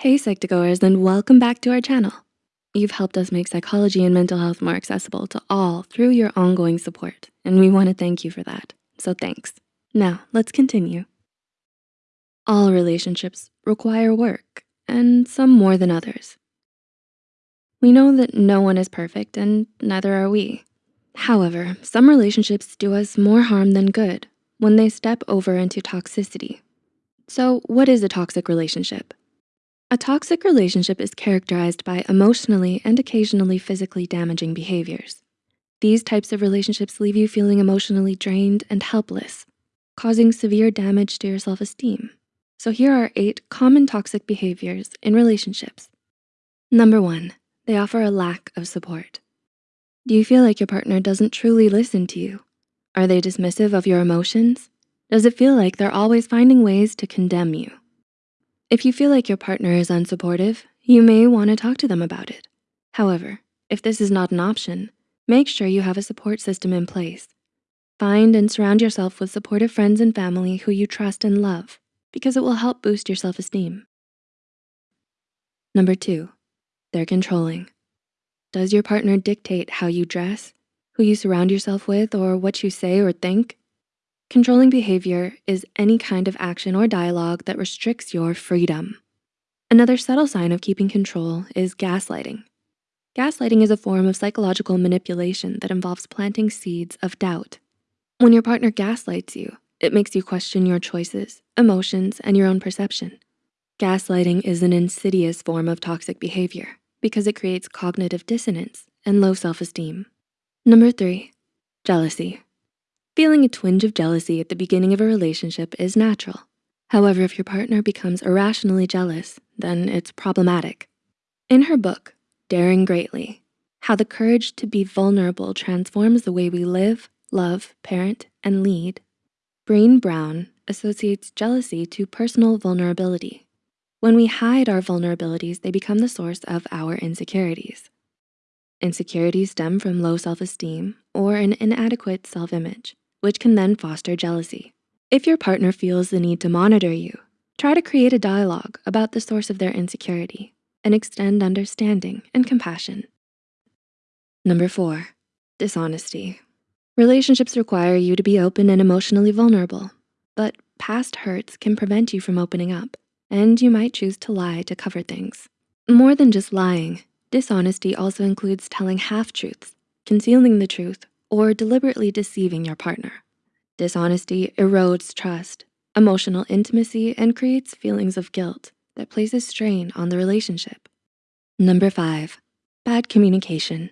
Hey Psych2Goers and welcome back to our channel. You've helped us make psychology and mental health more accessible to all through your ongoing support, and we wanna thank you for that, so thanks. Now, let's continue. All relationships require work, and some more than others. We know that no one is perfect and neither are we. However, some relationships do us more harm than good when they step over into toxicity. So what is a toxic relationship? A toxic relationship is characterized by emotionally and occasionally physically damaging behaviors. These types of relationships leave you feeling emotionally drained and helpless, causing severe damage to your self-esteem. So here are eight common toxic behaviors in relationships. Number one, they offer a lack of support. Do you feel like your partner doesn't truly listen to you? Are they dismissive of your emotions? Does it feel like they're always finding ways to condemn you? If you feel like your partner is unsupportive, you may wanna talk to them about it. However, if this is not an option, make sure you have a support system in place. Find and surround yourself with supportive friends and family who you trust and love because it will help boost your self-esteem. Number two, they're controlling. Does your partner dictate how you dress, who you surround yourself with, or what you say or think? Controlling behavior is any kind of action or dialogue that restricts your freedom. Another subtle sign of keeping control is gaslighting. Gaslighting is a form of psychological manipulation that involves planting seeds of doubt. When your partner gaslights you, it makes you question your choices, emotions, and your own perception. Gaslighting is an insidious form of toxic behavior because it creates cognitive dissonance and low self-esteem. Number three, jealousy. Feeling a twinge of jealousy at the beginning of a relationship is natural. However, if your partner becomes irrationally jealous, then it's problematic. In her book, Daring Greatly, How the Courage to be Vulnerable Transforms the Way We Live, Love, Parent, and Lead, Brené Brown associates jealousy to personal vulnerability. When we hide our vulnerabilities, they become the source of our insecurities. Insecurities stem from low self-esteem or an inadequate self-image which can then foster jealousy. If your partner feels the need to monitor you, try to create a dialogue about the source of their insecurity and extend understanding and compassion. Number four, dishonesty. Relationships require you to be open and emotionally vulnerable, but past hurts can prevent you from opening up, and you might choose to lie to cover things. More than just lying, dishonesty also includes telling half-truths, concealing the truth, or deliberately deceiving your partner. Dishonesty erodes trust, emotional intimacy, and creates feelings of guilt that places strain on the relationship. Number five, bad communication.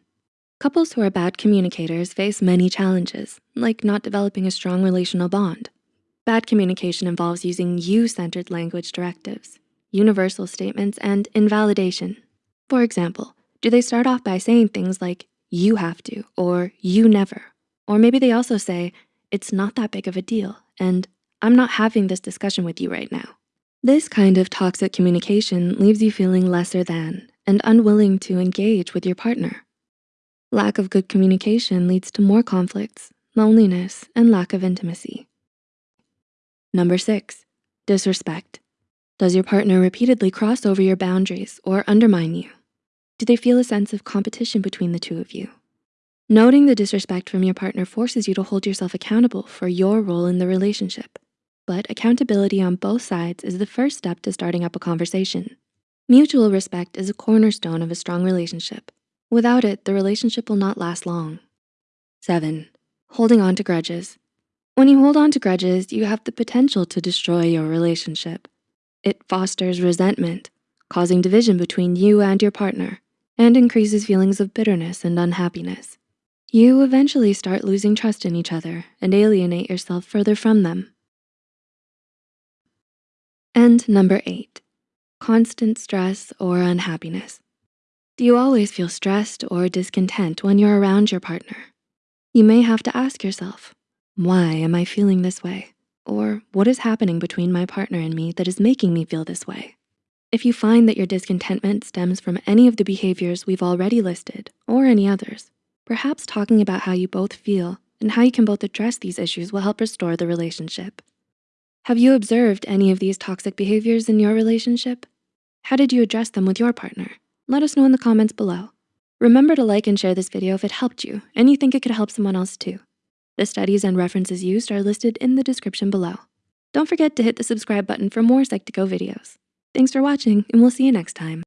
Couples who are bad communicators face many challenges, like not developing a strong relational bond. Bad communication involves using you-centered language directives, universal statements, and invalidation. For example, do they start off by saying things like, you have to, or you never. Or maybe they also say, it's not that big of a deal, and I'm not having this discussion with you right now. This kind of toxic communication leaves you feeling lesser than and unwilling to engage with your partner. Lack of good communication leads to more conflicts, loneliness, and lack of intimacy. Number six, disrespect. Does your partner repeatedly cross over your boundaries or undermine you? Do they feel a sense of competition between the two of you? Noting the disrespect from your partner forces you to hold yourself accountable for your role in the relationship. But accountability on both sides is the first step to starting up a conversation. Mutual respect is a cornerstone of a strong relationship. Without it, the relationship will not last long. Seven, holding on to grudges. When you hold on to grudges, you have the potential to destroy your relationship. It fosters resentment, causing division between you and your partner and increases feelings of bitterness and unhappiness. You eventually start losing trust in each other and alienate yourself further from them. And number eight, constant stress or unhappiness. Do you always feel stressed or discontent when you're around your partner? You may have to ask yourself, why am I feeling this way? Or what is happening between my partner and me that is making me feel this way? If you find that your discontentment stems from any of the behaviors we've already listed or any others, perhaps talking about how you both feel and how you can both address these issues will help restore the relationship. Have you observed any of these toxic behaviors in your relationship? How did you address them with your partner? Let us know in the comments below. Remember to like and share this video if it helped you and you think it could help someone else too. The studies and references used are listed in the description below. Don't forget to hit the subscribe button for more Psych2Go videos. Thanks for watching and we'll see you next time.